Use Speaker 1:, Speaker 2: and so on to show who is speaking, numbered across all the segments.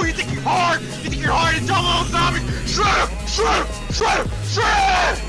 Speaker 1: Oh, you think you're hard? You think you're hard and dumb little zombie? Shred him! Shred him!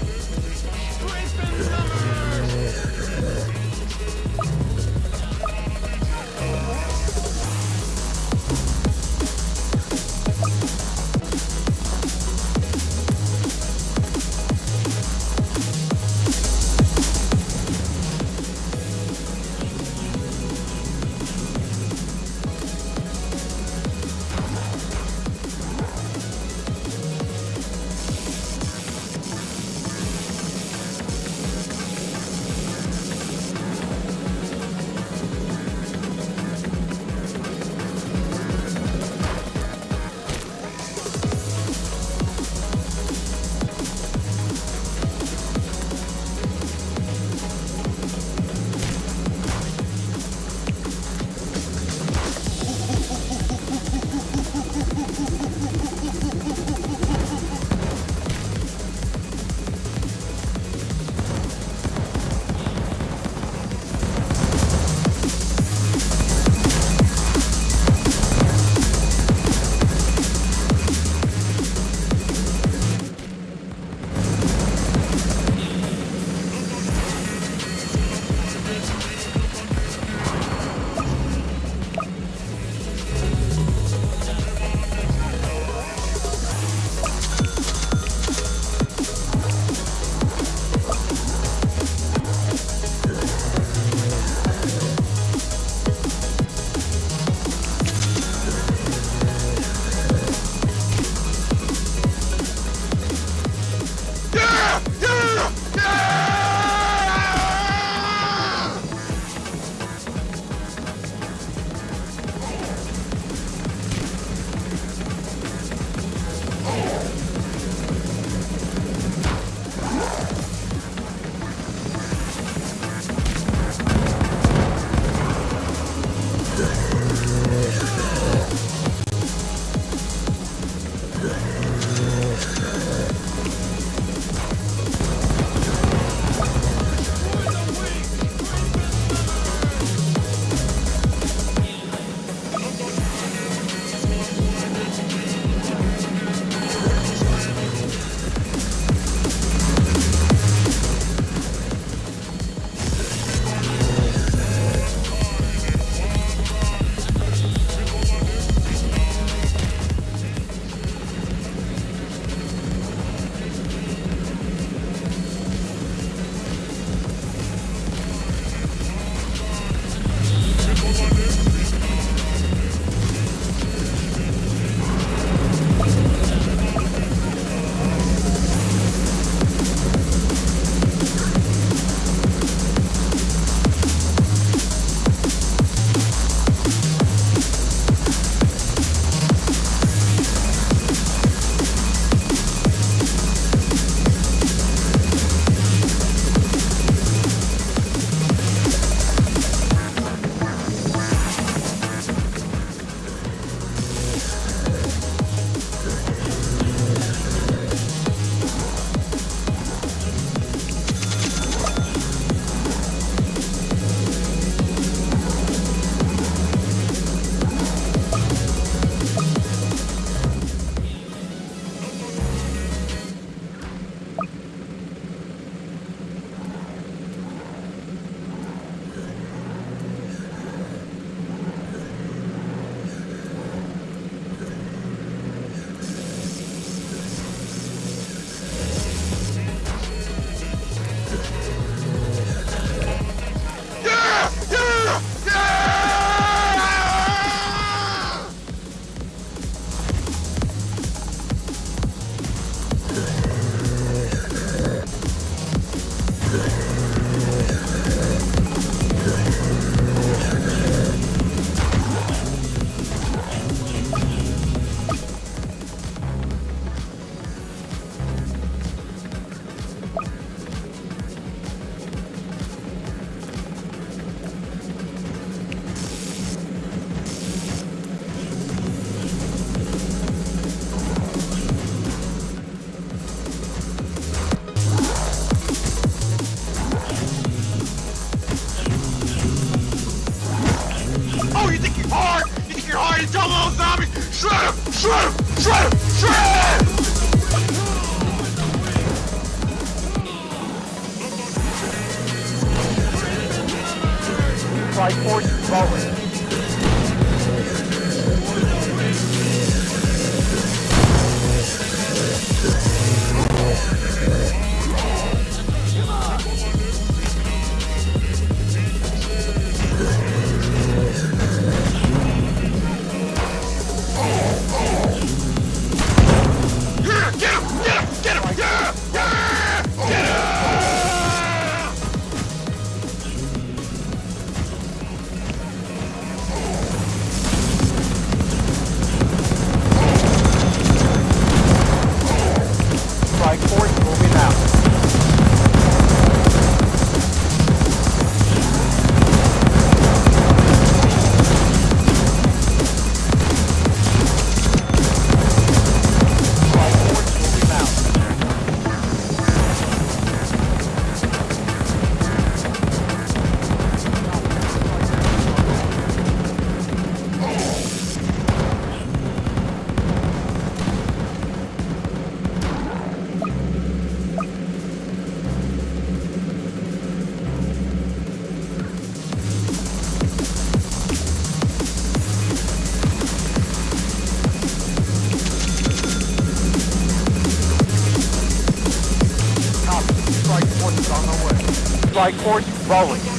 Speaker 2: On the way. Like horse rolling.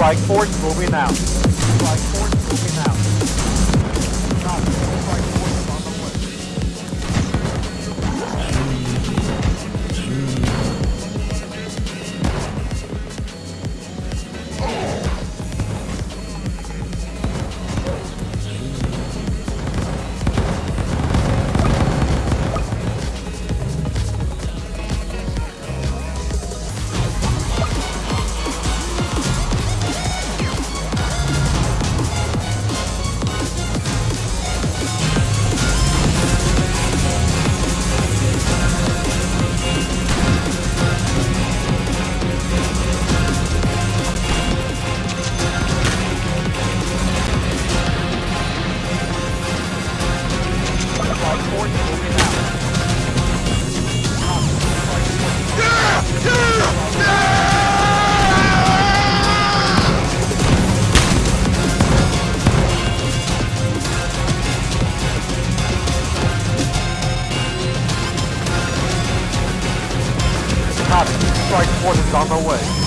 Speaker 2: Strike force moving out. Strike force moving out. Strike forces on the way.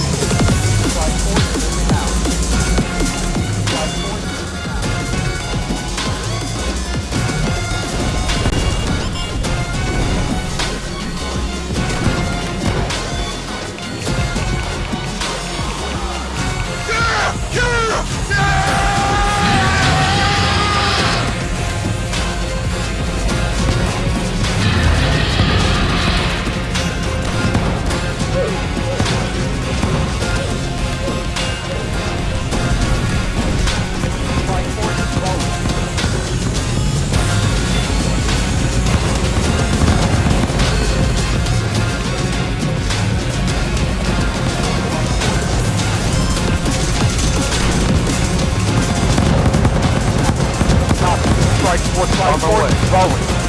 Speaker 2: Transport flight forward. Rolling.